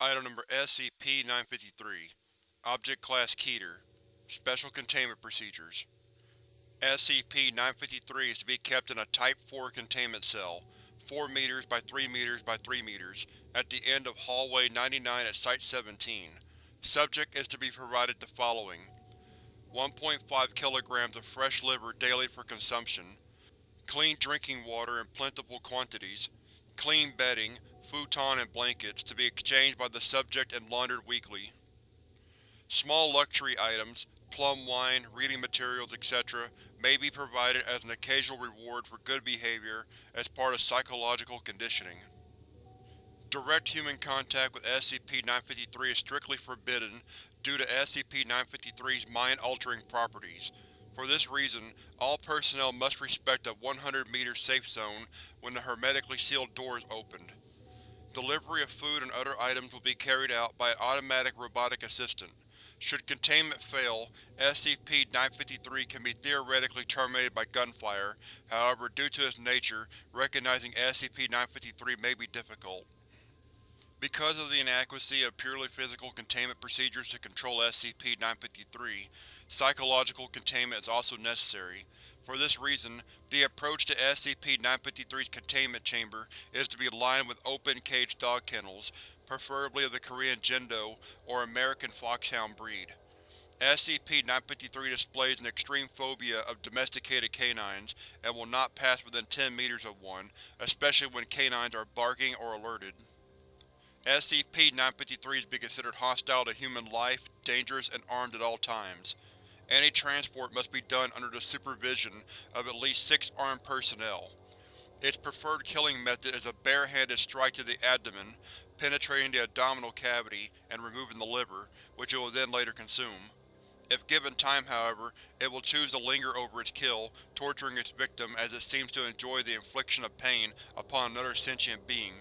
Item number SCP-953 Object Class Keter Special Containment Procedures SCP-953 is to be kept in a Type 4 containment cell, 4 m by 3 m by 3 m, at the end of Hallway 99 at Site-17. Subject is to be provided the following 1.5 kg of fresh liver daily for consumption, clean drinking water in plentiful quantities, clean bedding, futon and blankets to be exchanged by the subject and laundered weekly. Small luxury items, plum wine, reading materials, etc. may be provided as an occasional reward for good behavior as part of psychological conditioning. Direct human contact with SCP-953 is strictly forbidden due to SCP-953's mind-altering properties. For this reason, all personnel must respect a 100 meter safe zone when the hermetically sealed door is opened. Delivery of food and other items will be carried out by an automatic robotic assistant. Should containment fail, SCP-953 can be theoretically terminated by gunfire, however due to its nature, recognizing SCP-953 may be difficult. Because of the inadequacy of purely physical containment procedures to control SCP-953, psychological containment is also necessary. For this reason, the approach to SCP-953's containment chamber is to be lined with open-cage dog kennels, preferably of the Korean Jindo or American Foxhound breed. SCP-953 displays an extreme phobia of domesticated canines and will not pass within 10 meters of one, especially when canines are barking or alerted. SCP-953 is to be considered hostile to human life, dangerous, and armed at all times. Any transport must be done under the supervision of at least six armed personnel. Its preferred killing method is a bare-handed strike to the abdomen, penetrating the abdominal cavity and removing the liver, which it will then later consume. If given time, however, it will choose to linger over its kill, torturing its victim as it seems to enjoy the infliction of pain upon another sentient being.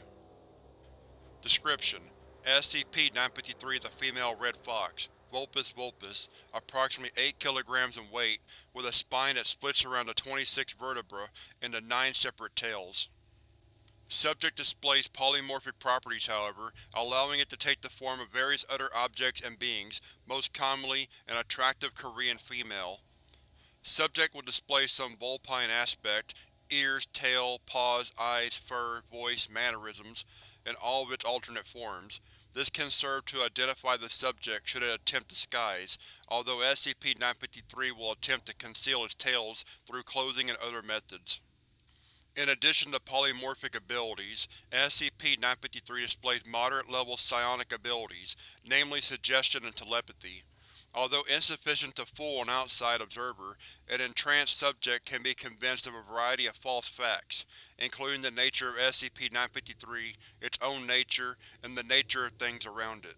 Description: SCP-953 is a female red fox, Vulpes vulpes, approximately 8 kg in weight, with a spine that splits around the 26 vertebra into nine separate tails. Subject displays polymorphic properties, however, allowing it to take the form of various other objects and beings, most commonly an attractive Korean female. Subject will display some vulpine aspect, ears, tail, paws, eyes, fur, voice, mannerisms, in all of its alternate forms. This can serve to identify the subject should it attempt disguise, although SCP-953 will attempt to conceal its tails through clothing and other methods. In addition to polymorphic abilities, SCP-953 displays moderate-level psionic abilities, namely suggestion and telepathy. Although insufficient to fool an outside observer, an entranced subject can be convinced of a variety of false facts, including the nature of SCP-953, its own nature, and the nature of things around it.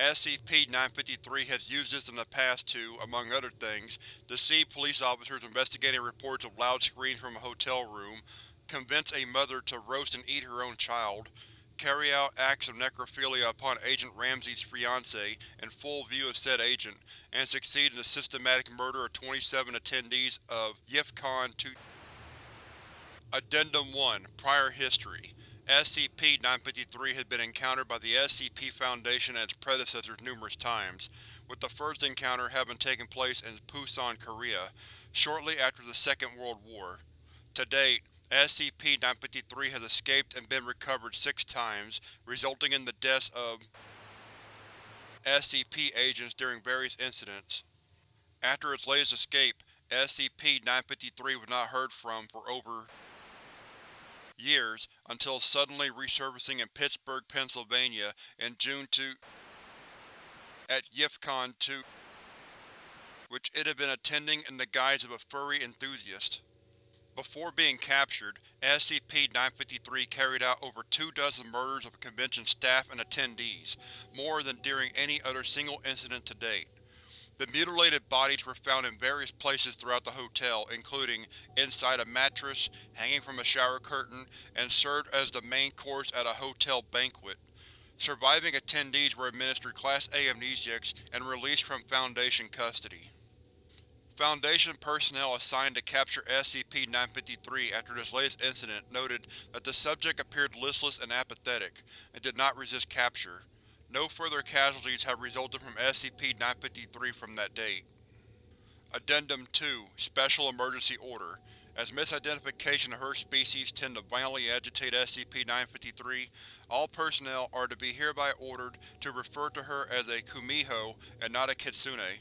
SCP-953 has used this in the past to, among other things, deceive police officers investigating reports of loud screams from a hotel room, convince a mother to roast and eat her own child, carry out acts of necrophilia upon Agent Ramsey's fiancée in full view of said agent, and succeed in the systematic murder of 27 attendees of YIFCON 2 Addendum 1 Prior History SCP-953 has been encountered by the SCP Foundation and its predecessors numerous times, with the first encounter having taken place in Pusan, Korea, shortly after the Second World War. To date, SCP-953 has escaped and been recovered six times, resulting in the deaths of SCP agents during various incidents. After its latest escape, SCP-953 was not heard from for over years until suddenly resurfacing in Pittsburgh, Pennsylvania in June 2 at YIFCON 2 which it had been attending in the guise of a furry enthusiast. Before being captured, SCP-953 carried out over two dozen murders of convention staff and attendees, more than during any other single incident to date. The mutilated bodies were found in various places throughout the hotel, including inside a mattress, hanging from a shower curtain, and served as the main course at a hotel banquet. Surviving attendees were administered Class A amnesiacs and released from Foundation custody. Foundation personnel assigned to capture SCP-953 after this latest incident noted that the subject appeared listless and apathetic, and did not resist capture. No further casualties have resulted from SCP-953 from that date. Addendum 2 Special Emergency Order As misidentification of her species tend to violently agitate SCP-953, all personnel are to be hereby ordered to refer to her as a kumiho and not a kitsune.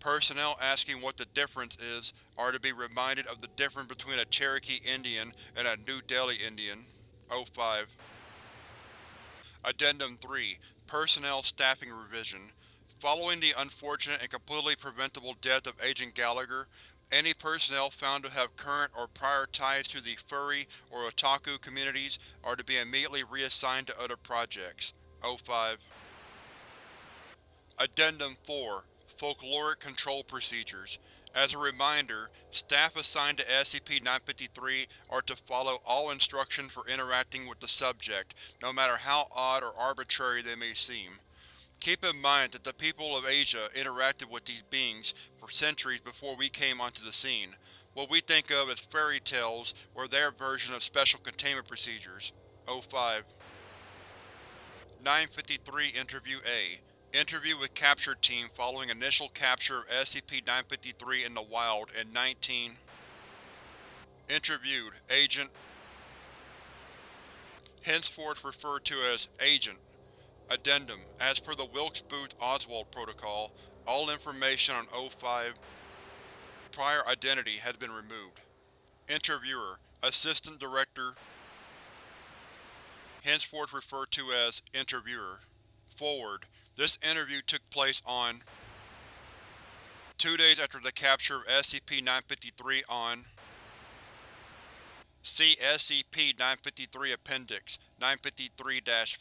Personnel asking what the difference is are to be reminded of the difference between a Cherokee Indian and a New Delhi Indian. 05 Addendum 3 Personnel Staffing Revision Following the unfortunate and completely preventable death of Agent Gallagher, any personnel found to have current or prior ties to the furry or otaku communities are to be immediately reassigned to other projects. 05 Addendum 4 Folkloric Control Procedures As a reminder, staff assigned to SCP-953 are to follow all instructions for interacting with the subject, no matter how odd or arbitrary they may seem. Keep in mind that the people of Asia interacted with these beings for centuries before we came onto the scene. What we think of as fairy tales were their version of special containment procedures. 05 953 Interview A Interview with Capture Team following initial capture of SCP-953 in the wild in 19 Interviewed, Agent Henceforth referred to as Agent. Addendum: As per the Wilkes-Booth-Oswald Protocol, all information on O5 prior identity has been removed. Interviewer: Assistant Director Henceforth referred to as Interviewer. Forward: this interview took place on two days after the capture of SCP-953 on See SCP-953 Appendix 953-5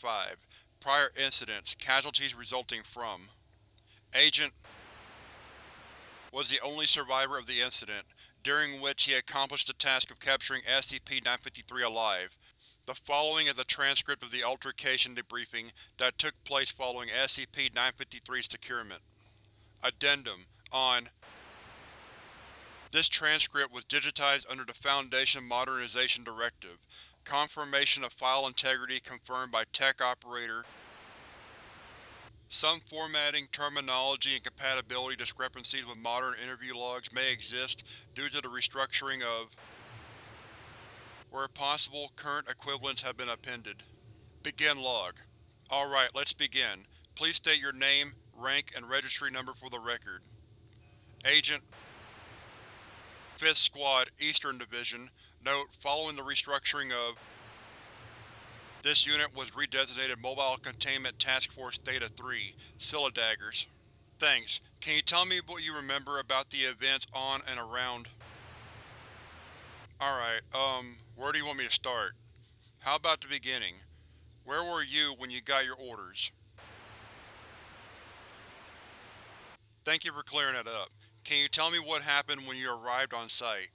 Prior Incidents Casualties resulting from Agent was the only survivor of the incident, during which he accomplished the task of capturing SCP-953 alive. The following is a transcript of the altercation debriefing that took place following SCP-953's securement. Addendum On This transcript was digitized under the Foundation Modernization Directive. Confirmation of file integrity confirmed by Tech Operator Some formatting, terminology, and compatibility discrepancies with modern interview logs may exist due to the restructuring of where possible, current equivalents have been appended. Begin log. Alright, let's begin. Please state your name, rank, and registry number for the record. Agent 5th Squad, Eastern Division. Note: Following the restructuring of this unit was redesignated Mobile Containment Task Force Theta-3, Scylla Daggers. Thanks. Can you tell me what you remember about the events on and around Alright, um, where do you want me to start? How about the beginning? Where were you when you got your orders? Thank you for clearing that up. Can you tell me what happened when you arrived on site?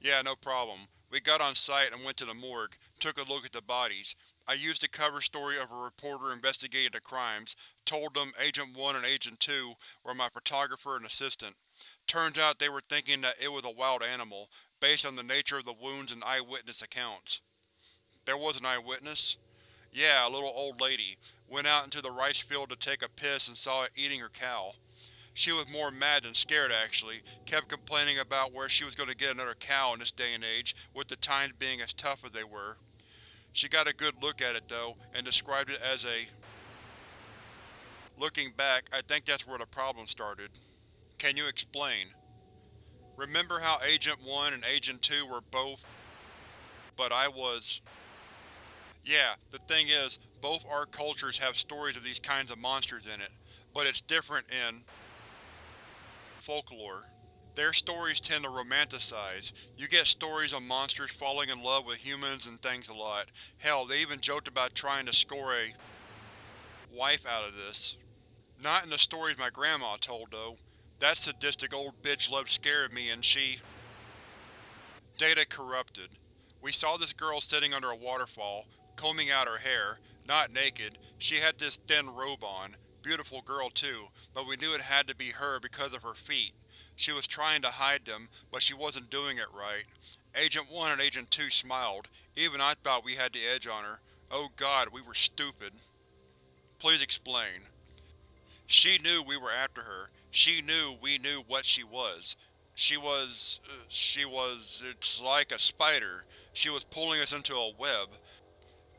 Yeah, no problem. We got on site and went to the morgue, took a look at the bodies. I used the cover story of a reporter investigating the crimes, told them Agent 1 and Agent 2 were my photographer and assistant. Turns out they were thinking that it was a wild animal, based on the nature of the wounds and eyewitness accounts. There was an eyewitness? Yeah, a little old lady. Went out into the rice field to take a piss and saw it eating her cow. She was more mad than scared, actually, kept complaining about where she was going to get another cow in this day and age, with the times being as tough as they were. She got a good look at it, though, and described it as a… Looking back, I think that's where the problem started. Can you explain? Remember how Agent 1 and Agent 2 were both… but I was… Yeah, the thing is, both our cultures have stories of these kinds of monsters in it, but it's different in folklore. Their stories tend to romanticize. You get stories of monsters falling in love with humans and things a lot. Hell, they even joked about trying to score a wife out of this. Not in the stories my grandma told, though. That sadistic old bitch loved scaring me and she… Data corrupted. We saw this girl sitting under a waterfall, combing out her hair, not naked, she had this thin robe on. Beautiful girl too, but we knew it had to be her because of her feet. She was trying to hide them, but she wasn't doing it right. Agent 1 and Agent 2 smiled. Even I thought we had the edge on her. Oh god, we were stupid. Please explain. She knew we were after her. She knew we knew what she was. She was… Uh, she was… it's like a spider. She was pulling us into a web.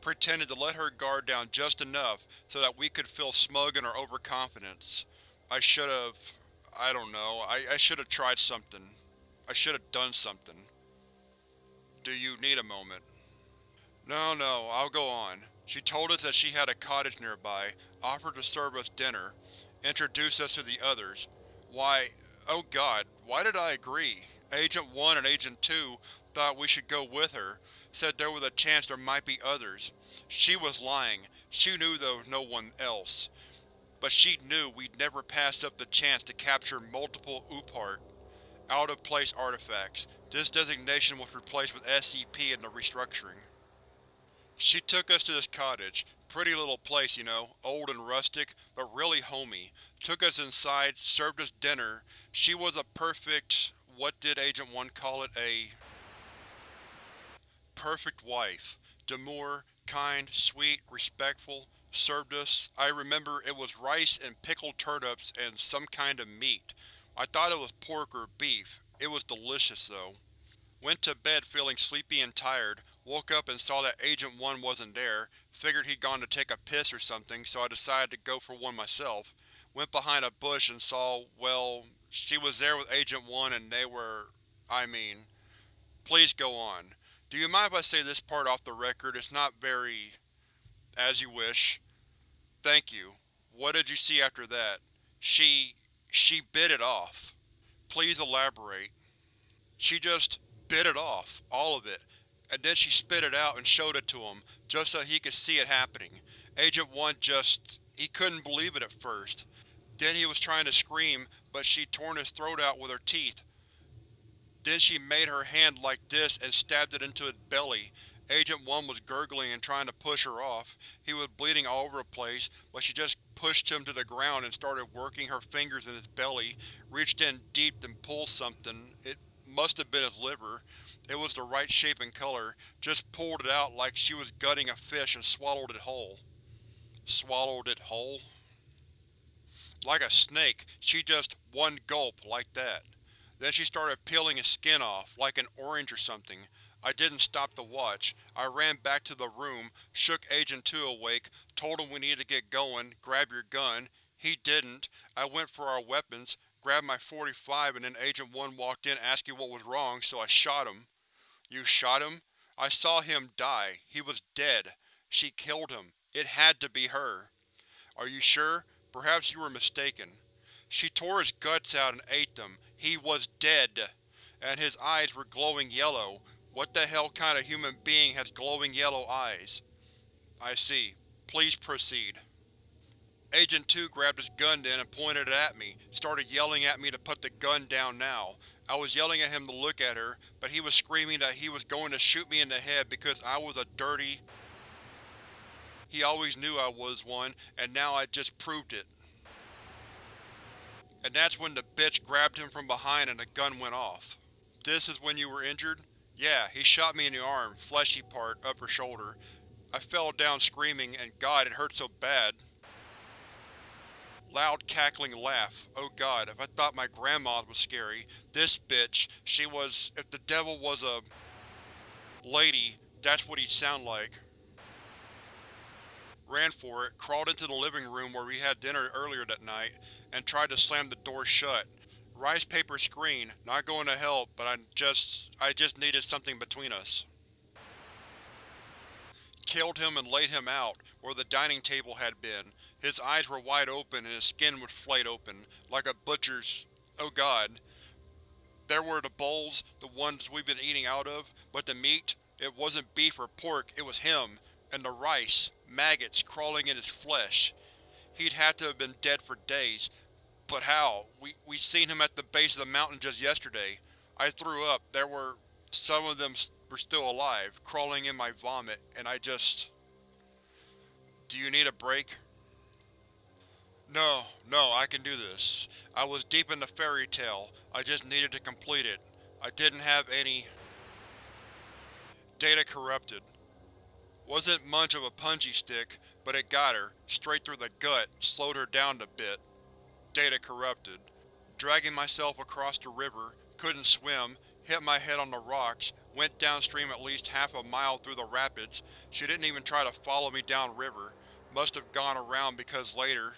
Pretended to let her guard down just enough so that we could feel smug in our overconfidence. I should've… I don't know, I, I should've tried something. I should've done something. Do you need a moment? No, no, I'll go on. She told us that she had a cottage nearby, offered to serve us dinner, introduced us to the others. Why, oh god, why did I agree? Agent 1 and Agent 2 thought we should go with her, said there was a chance there might be others. She was lying. She knew there was no one else. But she knew we'd never pass up the chance to capture multiple OOPArt, out-of-place artifacts. This designation was replaced with SCP in the restructuring. She took us to this cottage. Pretty little place, you know, old and rustic, but really homey. Took us inside, served us dinner. She was a perfect… what did Agent 1 call it? A… perfect wife. Demure, kind, sweet, respectful. Served us, I remember it was rice and pickled turnips and some kind of meat. I thought it was pork or beef. It was delicious, though. Went to bed feeling sleepy and tired, woke up and saw that Agent 1 wasn't there, figured he'd gone to take a piss or something, so I decided to go for one myself. Went behind a bush and saw, well, she was there with Agent 1 and they were… I mean… Please go on. Do you mind if I say this part off the record? It's not very… as you wish. Thank you. What did you see after that? She… she bit it off. Please elaborate. She just bit it off, all of it, and then she spit it out and showed it to him, just so he could see it happening. Agent 1 just… he couldn't believe it at first. Then he was trying to scream, but she torn his throat out with her teeth. Then she made her hand like this and stabbed it into his belly. Agent 1 was gurgling and trying to push her off. He was bleeding all over the place, but she just pushed him to the ground and started working her fingers in his belly, reached in deep and pulled something. It must have been his liver. It was the right shape and color, just pulled it out like she was gutting a fish and swallowed it whole. Swallowed it whole? Like a snake, she just one gulp, like that. Then she started peeling his skin off, like an orange or something. I didn't stop to watch. I ran back to the room, shook Agent 2 awake, told him we needed to get going, grab your gun. He didn't. I went for our weapons, grabbed my 45 and then Agent 1 walked in asking what was wrong, so I shot him. You shot him? I saw him die. He was dead. She killed him. It had to be her. Are you sure? Perhaps you were mistaken. She tore his guts out and ate them. He was dead. And his eyes were glowing yellow. What the hell kind of human being has glowing yellow eyes? I see. Please proceed. Agent 2 grabbed his gun then and pointed it at me, started yelling at me to put the gun down now. I was yelling at him to look at her, but he was screaming that he was going to shoot me in the head because I was a dirty… He always knew I was one, and now I just proved it. And that's when the bitch grabbed him from behind and the gun went off. This is when you were injured? Yeah, he shot me in the arm, fleshy part, upper shoulder. I fell down screaming, and god, it hurt so bad. Loud cackling laugh. Oh god, if I thought my grandma was scary, this bitch, she was… if the devil was a… lady, that's what he'd sound like. Ran for it, crawled into the living room where we had dinner earlier that night, and tried to slam the door shut. Rice paper screen, not going to help, but I just… I just needed something between us. Killed him and laid him out, where the dining table had been. His eyes were wide open and his skin was flayed open, like a butcher's… oh god. There were the bowls, the ones we've been eating out of, but the meat, it wasn't beef or pork, it was him. And the rice, maggots crawling in his flesh. He'd had to have been dead for days. But how? We, we seen him at the base of the mountain just yesterday. I threw up. There were… some of them were still alive, crawling in my vomit, and I just… Do you need a break? No, no, I can do this. I was deep in the fairy tale, I just needed to complete it. I didn't have any… Data corrupted. Wasn't much of a punji stick, but it got her, straight through the gut, slowed her down a bit. Data corrupted. Dragging myself across the river, couldn't swim, hit my head on the rocks, went downstream at least half a mile through the rapids. She didn't even try to follow me downriver. Must have gone around because later,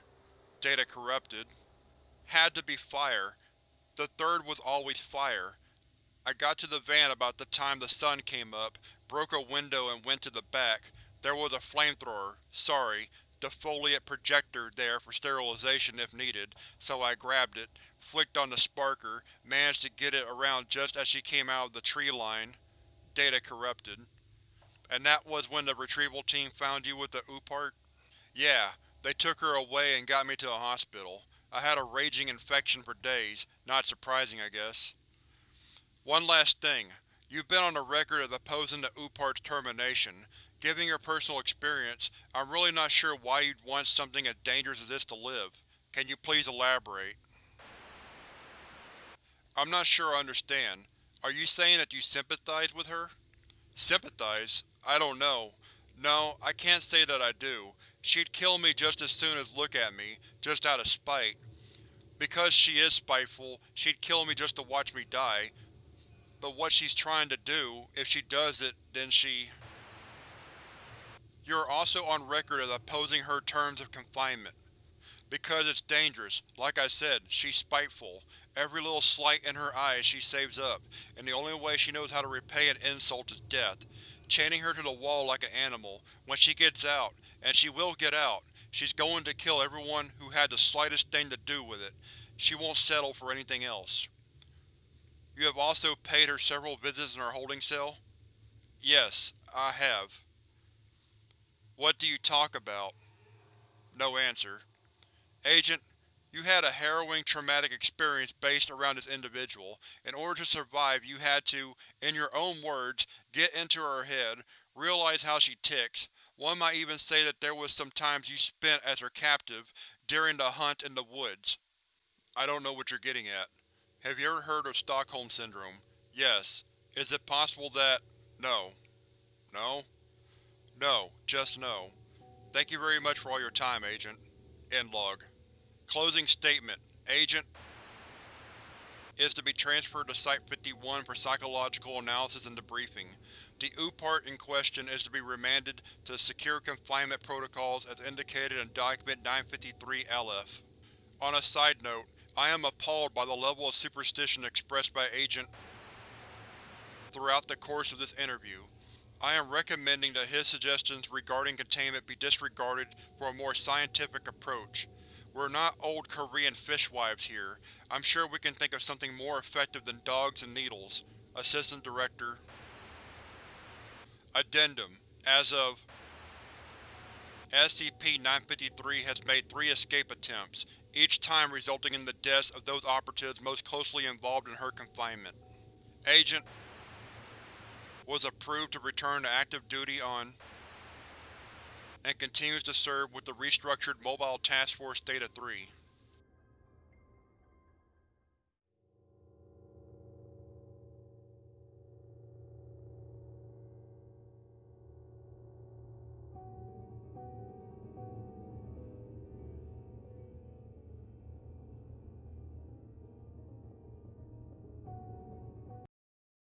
Data corrupted. Had to be fire. The third was always fire. I got to the van about the time the sun came up, broke a window and went to the back. There was a flamethrower, sorry, defoliate projector there for sterilization if needed, so I grabbed it, flicked on the sparker, managed to get it around just as she came out of the tree line. Data corrupted. And that was when the retrieval team found you with the OOPArt? Yeah, they took her away and got me to a hospital. I had a raging infection for days, not surprising I guess. One last thing. You've been on the record as opposing the OOPArt's termination. Given your personal experience, I'm really not sure why you'd want something as dangerous as this to live. Can you please elaborate? I'm not sure I understand. Are you saying that you sympathize with her? Sympathize? I don't know. No, I can't say that I do. She'd kill me just as soon as look at me, just out of spite. Because she is spiteful, she'd kill me just to watch me die. But what she's trying to do, if she does it, then she… You are also on record as opposing her terms of confinement. Because it's dangerous. Like I said, she's spiteful. Every little slight in her eyes she saves up, and the only way she knows how to repay an insult is death. Chaining her to the wall like an animal, when she gets out, and she will get out, she's going to kill everyone who had the slightest thing to do with it. She won't settle for anything else. You have also paid her several visits in her holding cell? Yes, I have. What do you talk about? No answer. Agent, you had a harrowing, traumatic experience based around this individual. In order to survive you had to, in your own words, get into her head, realize how she ticks. One might even say that there was some times you spent as her captive, during the hunt in the woods. I don't know what you're getting at. Have you ever heard of Stockholm Syndrome? Yes. Is it possible that… No. No? No, just no. Thank you very much for all your time, Agent. End log. Closing statement. Agent is to be transferred to Site-51 for psychological analysis and debriefing. The OOPArt in question is to be remanded to Secure Confinement Protocols as indicated in Document 953-LF. On a side note, I am appalled by the level of superstition expressed by Agent throughout the course of this interview. I am recommending that his suggestions regarding containment be disregarded for a more scientific approach. We're not old Korean fishwives here. I'm sure we can think of something more effective than dogs and needles. Assistant Director Addendum As of SCP-953 has made three escape attempts, each time resulting in the deaths of those operatives most closely involved in her confinement. Agent was approved to return to active duty on and continues to serve with the restructured Mobile Task Force Theta-3.